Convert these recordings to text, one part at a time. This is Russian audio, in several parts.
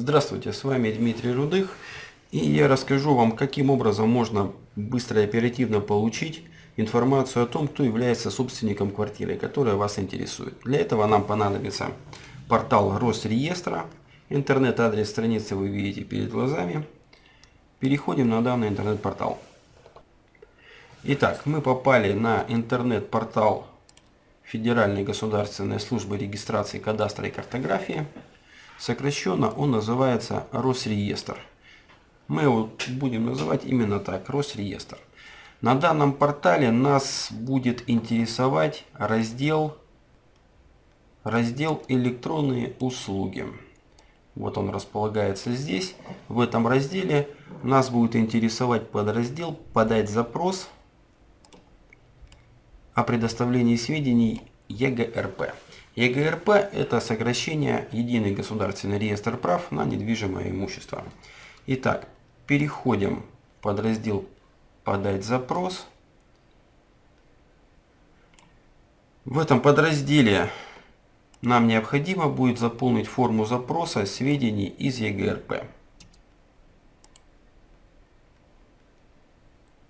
Здравствуйте, с вами Дмитрий Рудых. И я расскажу вам, каким образом можно быстро и оперативно получить информацию о том, кто является собственником квартиры, которая вас интересует. Для этого нам понадобится портал Росреестра. Интернет-адрес страницы вы видите перед глазами. Переходим на данный интернет-портал. Итак, мы попали на интернет-портал Федеральной государственной службы регистрации кадастра и картографии. Сокращенно он называется Росреестр. Мы его будем называть именно так, Росреестр. На данном портале нас будет интересовать раздел, раздел электронные услуги. Вот он располагается здесь. В этом разделе нас будет интересовать подраздел «Подать запрос о предоставлении сведений ЕГРП». ЕГРП – это сокращение Единый государственный реестр прав на недвижимое имущество. Итак, переходим в подраздел «Подать запрос». В этом подразделе нам необходимо будет заполнить форму запроса сведений из ЕГРП.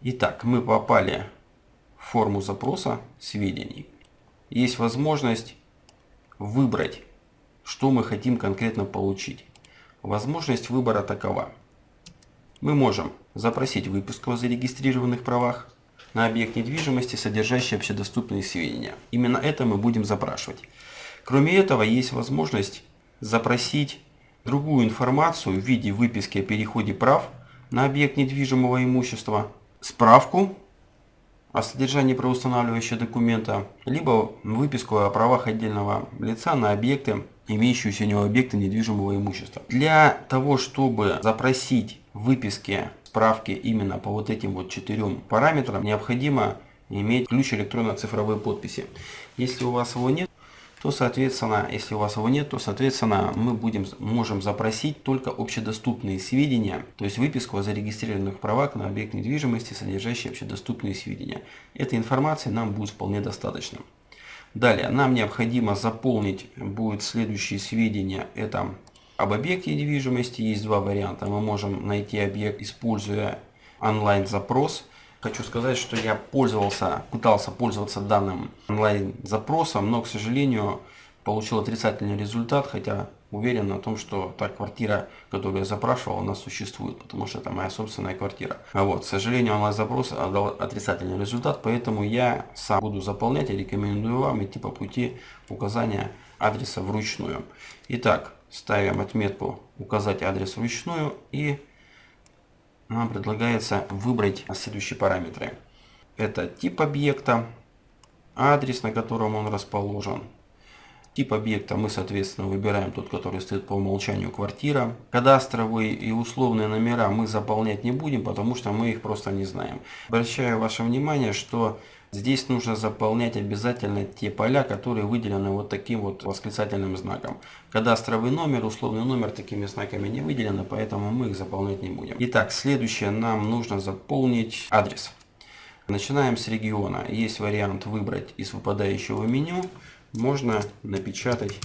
Итак, мы попали в форму запроса сведений. Есть возможность выбрать, что мы хотим конкретно получить. Возможность выбора такова. Мы можем запросить выписку о зарегистрированных правах на объект недвижимости, содержащий общедоступные сведения. Именно это мы будем запрашивать. Кроме этого, есть возможность запросить другую информацию в виде выписки о переходе прав на объект недвижимого имущества, справку о содержании правоустанавливающего документа, либо выписку о правах отдельного лица на объекты, имеющиеся у него объекты недвижимого имущества. Для того, чтобы запросить выписки, справки именно по вот этим вот четырем параметрам, необходимо иметь ключ электронно-цифровой подписи. Если у вас его нет, то, соответственно, если у вас его нет, то, соответственно, мы будем, можем запросить только общедоступные сведения, то есть выписку о зарегистрированных правах на объект недвижимости, содержащие общедоступные сведения. Этой информации нам будет вполне достаточно. Далее, нам необходимо заполнить будет следующие сведения. Это об объекте недвижимости. Есть два варианта. Мы можем найти объект, используя онлайн-запрос – Хочу сказать, что я пользовался, пытался пользоваться данным онлайн-запросом, но, к сожалению, получил отрицательный результат, хотя уверен на том, что та квартира, которую я запрашивал, она существует, потому что это моя собственная квартира. А вот, к сожалению, онлайн-запрос дал отрицательный результат, поэтому я сам буду заполнять и рекомендую вам идти по пути указания адреса вручную. Итак, ставим отметку «Указать адрес вручную» и нам предлагается выбрать следующие параметры. Это тип объекта, адрес, на котором он расположен. Тип объекта мы, соответственно, выбираем тот, который стоит по умолчанию квартира. Кадастровые и условные номера мы заполнять не будем, потому что мы их просто не знаем. Обращаю ваше внимание, что Здесь нужно заполнять обязательно те поля, которые выделены вот таким вот восклицательным знаком. Кадастровый номер, условный номер такими знаками не выделены, поэтому мы их заполнять не будем. Итак, следующее нам нужно заполнить адрес. Начинаем с региона. Есть вариант выбрать из выпадающего меню. Можно напечатать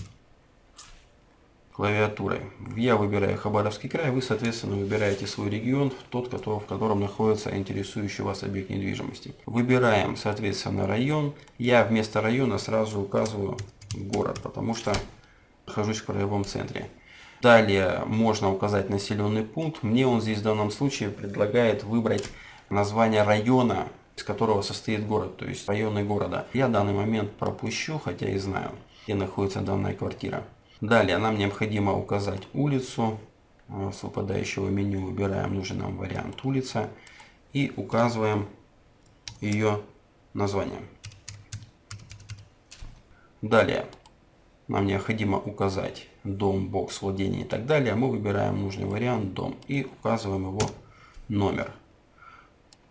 клавиатурой. Я выбираю Хабаровский край, вы, соответственно, выбираете свой регион, тот, в котором находится интересующий вас объект недвижимости. Выбираем, соответственно, район. Я вместо района сразу указываю город, потому что нахожусь в краевом центре. Далее можно указать населенный пункт. Мне он здесь в данном случае предлагает выбрать название района, из которого состоит город, то есть районы города. Я данный момент пропущу, хотя и знаю, где находится данная квартира. Далее нам необходимо указать улицу. Э, с выпадающего меню выбираем нужный нам вариант улица и указываем ее название. Далее нам необходимо указать дом, бокс, владение и так далее. Мы выбираем нужный вариант дом и указываем его номер.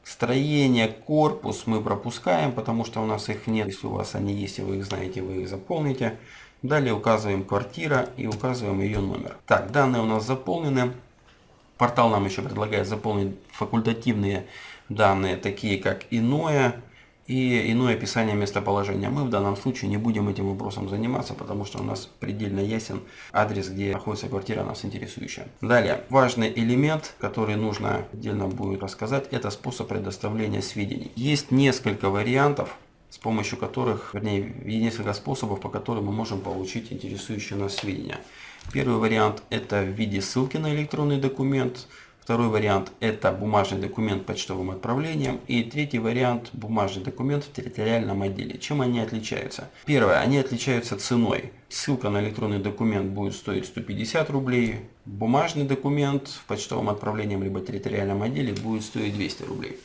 Строение, корпус мы пропускаем, потому что у нас их нет. Если у вас они есть и вы их знаете, вы их заполните. Далее указываем квартира и указываем ее номер. Так, данные у нас заполнены. Портал нам еще предлагает заполнить факультативные данные, такие как иное. и иное описание местоположения. Мы в данном случае не будем этим вопросом заниматься, потому что у нас предельно ясен адрес, где находится квартира нас интересующая. Далее, важный элемент, который нужно отдельно будет рассказать, это способ предоставления сведений. Есть несколько вариантов, с помощью которых, вернее, несколько способов, по которым мы можем получить интересующие нас сведения. Первый вариант это в виде ссылки на электронный документ. Второй вариант – это бумажный документ почтовым отправлением. И третий вариант – бумажный документ в территориальном отделе. Чем они отличаются? Первое, они отличаются ценой. Ссылка на электронный документ будет стоить 150 рублей. Бумажный документ в почтовом отправлении либо территориальном отделе будет стоить 200 рублей.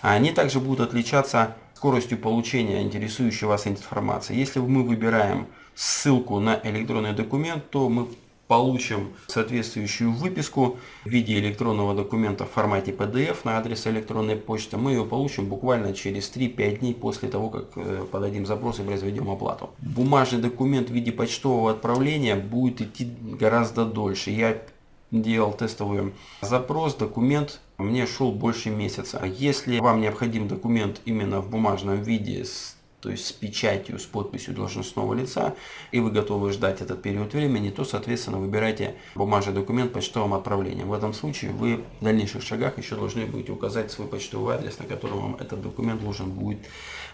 Они также будут отличаться скоростью получения интересующей вас информации. Если мы выбираем ссылку на электронный документ, то мы получим соответствующую выписку в виде электронного документа в формате PDF на адрес электронной почты. Мы ее получим буквально через 3-5 дней после того, как э, подадим запрос и произведем оплату. Бумажный документ в виде почтового отправления будет идти гораздо дольше. Я делал тестовый запрос, документ мне шел больше месяца. Если вам необходим документ именно в бумажном виде с то есть с печатью, с подписью должностного лица, и вы готовы ждать этот период времени, то, соответственно, выбирайте бумажный документ почтовым отправлением. В этом случае вы в дальнейших шагах еще должны будете указать свой почтовый адрес, на котором вам этот документ должен будет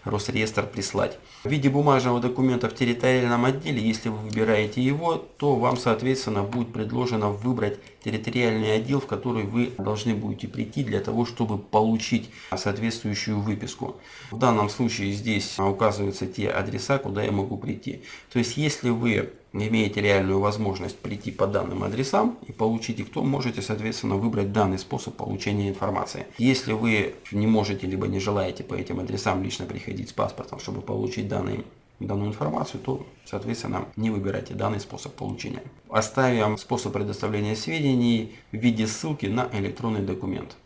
Росреестр прислать. В виде бумажного документа в территориальном отделе, если вы выбираете его, то вам, соответственно, будет предложено выбрать территориальный отдел, в который вы должны будете прийти для того, чтобы получить соответствующую выписку. В данном случае здесь указываются те адреса, куда я могу прийти. То есть, если вы имеете реальную возможность прийти по данным адресам и получить их, то можете, соответственно, выбрать данный способ получения информации. Если вы не можете, либо не желаете по этим адресам лично приходить с паспортом, чтобы получить данные данную информацию, то, соответственно, не выбирайте данный способ получения. Оставим способ предоставления сведений в виде ссылки на электронный документ.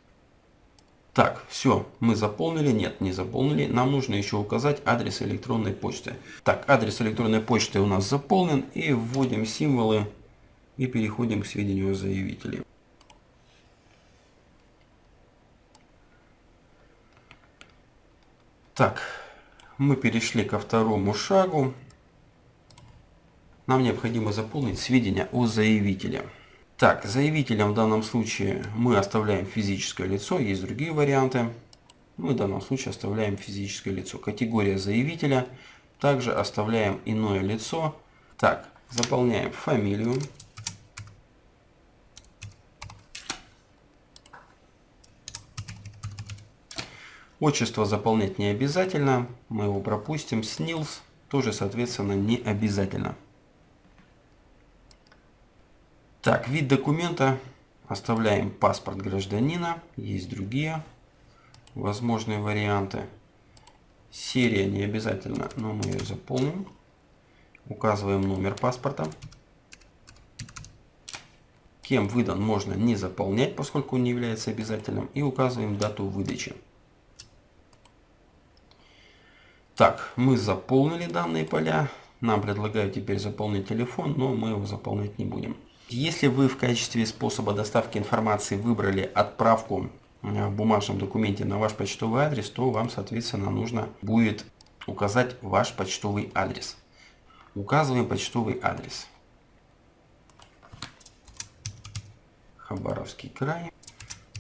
Так, все, мы заполнили, нет, не заполнили. Нам нужно еще указать адрес электронной почты. Так, адрес электронной почты у нас заполнен. И вводим символы и переходим к сведению о. Так, мы перешли ко второму шагу. Нам необходимо заполнить сведения о заявителе. Так, заявителем в данном случае мы оставляем физическое лицо, есть другие варианты. Мы в данном случае оставляем физическое лицо. Категория заявителя. Также оставляем иное лицо. Так, заполняем фамилию. Отчество заполнять не обязательно. Мы его пропустим. СНИЛС тоже, соответственно, не обязательно. Так, вид документа оставляем паспорт гражданина. Есть другие возможные варианты. Серия не обязательно, но мы ее заполним. Указываем номер паспорта. Кем выдан можно не заполнять, поскольку он не является обязательным. И указываем дату выдачи. Так, мы заполнили данные поля. Нам предлагают теперь заполнить телефон, но мы его заполнять не будем. Если вы в качестве способа доставки информации выбрали отправку э, в бумажном документе на ваш почтовый адрес, то вам, соответственно, нужно будет указать ваш почтовый адрес. Указываем почтовый адрес. Хабаровский край,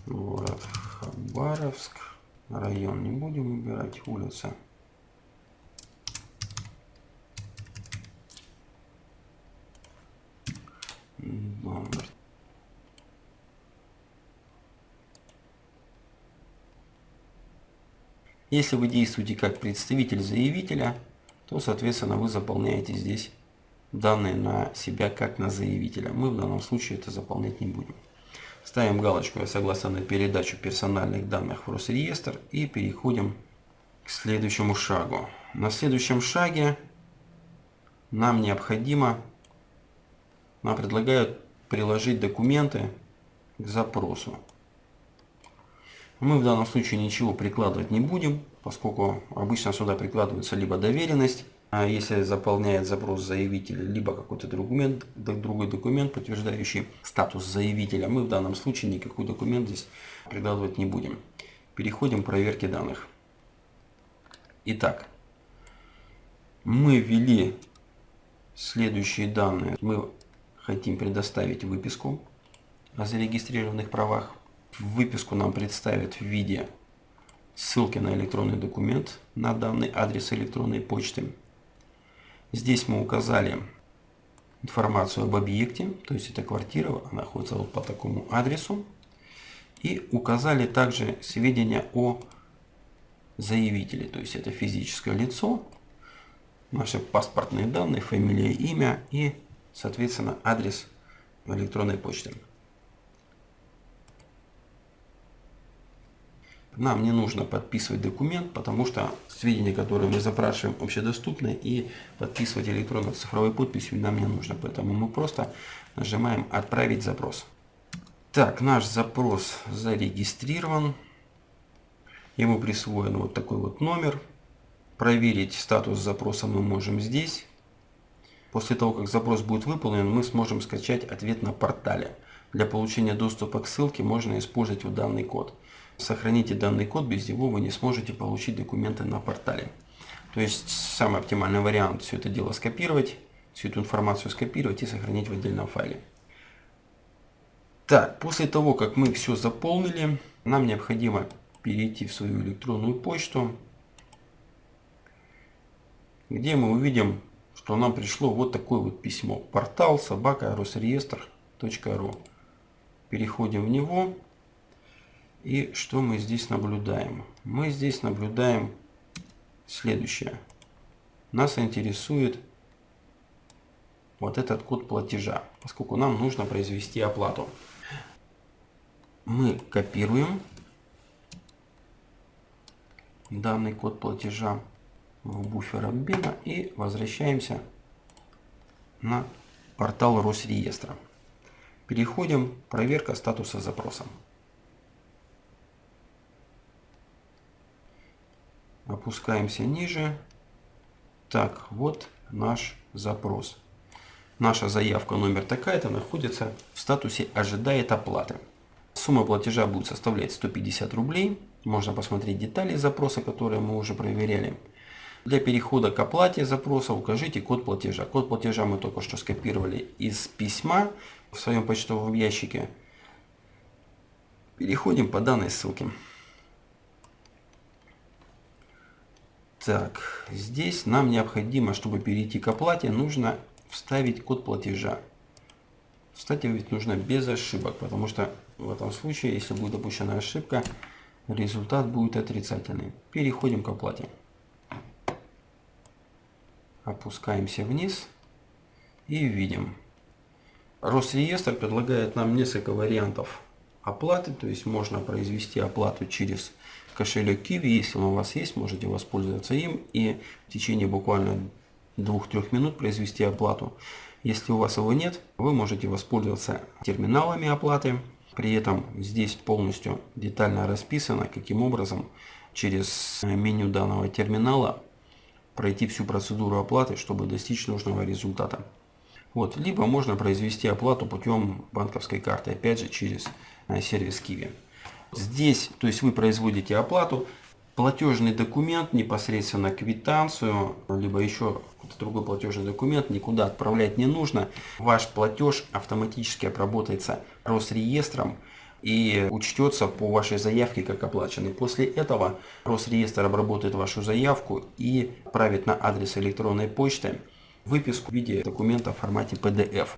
город Хабаровск, район не будем выбирать, улица номер. Если вы действуете как представитель заявителя, то, соответственно, вы заполняете здесь данные на себя как на заявителя. Мы в данном случае это заполнять не будем. Ставим галочку «Я согласен на передачу персональных данных в Росреестр» и переходим к следующему шагу. На следующем шаге нам необходимо нам предлагают приложить документы к запросу. Мы в данном случае ничего прикладывать не будем, поскольку обычно сюда прикладывается либо доверенность, а если заполняет запрос заявителя, либо какой-то документ, другой документ, подтверждающий статус заявителя, мы в данном случае никакой документ здесь прикладывать не будем. Переходим к проверке данных. Итак, мы ввели следующие данные. Мы хотим предоставить выписку о зарегистрированных правах. Выписку нам представят в виде ссылки на электронный документ на данный адрес электронной почты. Здесь мы указали информацию об объекте, то есть это квартира, она находится вот по такому адресу. И указали также сведения о заявителе, то есть это физическое лицо, наши паспортные данные, фамилия, имя и, соответственно, адрес электронной почты. Нам не нужно подписывать документ, потому что сведения, которые мы запрашиваем, общедоступны, и подписывать электронно-цифровой подписью нам не нужно. Поэтому мы просто нажимаем «Отправить запрос». Так, наш запрос зарегистрирован. Ему присвоен вот такой вот номер. Проверить статус запроса мы можем здесь. После того, как запрос будет выполнен, мы сможем скачать ответ на портале. Для получения доступа к ссылке можно использовать вот данный код. Сохраните данный код, без него вы не сможете получить документы на портале. То есть самый оптимальный вариант все это дело скопировать, всю эту информацию скопировать и сохранить в отдельном файле. Так, после того, как мы все заполнили, нам необходимо перейти в свою электронную почту, где мы увидим, что нам пришло вот такое вот письмо. Портал собака росреестр.ру. Переходим в него. И что мы здесь наблюдаем? Мы здесь наблюдаем следующее. Нас интересует вот этот код платежа, поскольку нам нужно произвести оплату. Мы копируем данный код платежа в буфер обмена и возвращаемся на портал Росреестра. Переходим проверка статуса запроса. Опускаемся ниже. Так, вот наш запрос. Наша заявка номер такая-то находится в статусе «Ожидает оплаты». Сумма платежа будет составлять 150 рублей. Можно посмотреть детали запроса, которые мы уже проверяли. Для перехода к оплате запроса укажите код платежа. Код платежа мы только что скопировали из письма в своем почтовом ящике. Переходим по данной ссылке. Так, здесь нам необходимо, чтобы перейти к оплате, нужно вставить код платежа. Вставить нужно без ошибок, потому что в этом случае, если будет допущена ошибка, результат будет отрицательный. Переходим к оплате. Опускаемся вниз и видим. Росреестр предлагает нам несколько вариантов оплаты, то есть можно произвести оплату через кошелек Kiwi, если он у вас есть, можете воспользоваться им и в течение буквально 2-3 минут произвести оплату. Если у вас его нет, вы можете воспользоваться терминалами оплаты. При этом здесь полностью детально расписано, каким образом через меню данного терминала пройти всю процедуру оплаты, чтобы достичь нужного результата. Вот. Либо можно произвести оплату путем банковской карты, опять же через э, сервис Kiwi. Здесь, то есть вы производите оплату, платежный документ, непосредственно квитанцию, либо еще другой платежный документ никуда отправлять не нужно. Ваш платеж автоматически обработается Росреестром и учтется по вашей заявке как оплаченный. После этого Росреестр обработает вашу заявку и отправит на адрес электронной почты выписку в виде документа в формате PDF.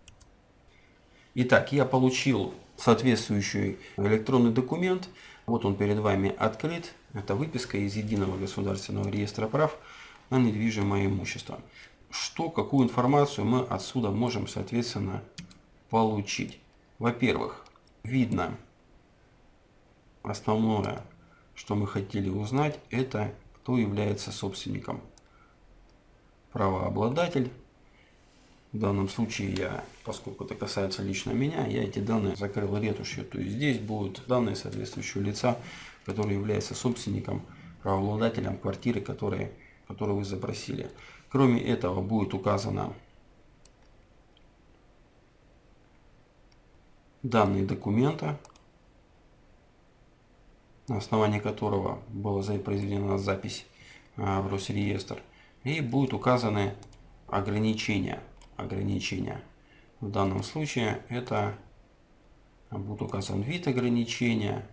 Итак, я получил соответствующий электронный документ. Вот он перед вами открыт. Это выписка из Единого государственного реестра прав на недвижимое имущество. Что, какую информацию мы отсюда можем, соответственно, получить? Во-первых, видно основное, что мы хотели узнать, это кто является собственником. Правообладатель. В данном случае я, поскольку это касается лично меня, я эти данные закрыл ретушью. То есть здесь будут данные соответствующего лица, который является собственником, правообладателем квартиры, которые, которую вы запросили. Кроме этого будет указано данные документа, на основании которого была произведена запись в Росреестр. И будут указаны ограничения. Ограничения. В данном случае это будет указан вид ограничения.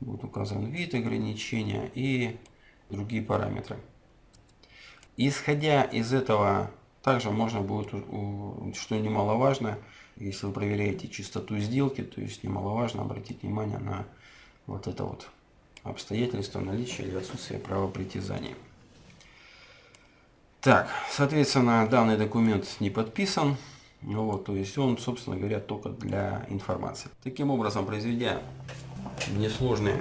Будет указан вид ограничения и другие параметры. Исходя из этого, также можно будет, что немаловажно, если вы проверяете чистоту сделки, то есть немаловажно обратить внимание на вот это вот обстоятельство наличия или отсутствия права притязания. Так, соответственно, данный документ не подписан. Вот, то есть он, собственно говоря, только для информации. Таким образом, произведя несложные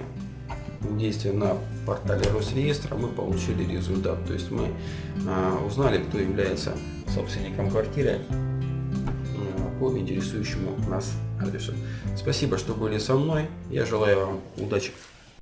действия на портале Росреестра, мы получили результат. То есть мы а, узнали, кто является собственником квартиры а, по интересующему нас адресу. Спасибо, что были со мной. Я желаю вам удачи.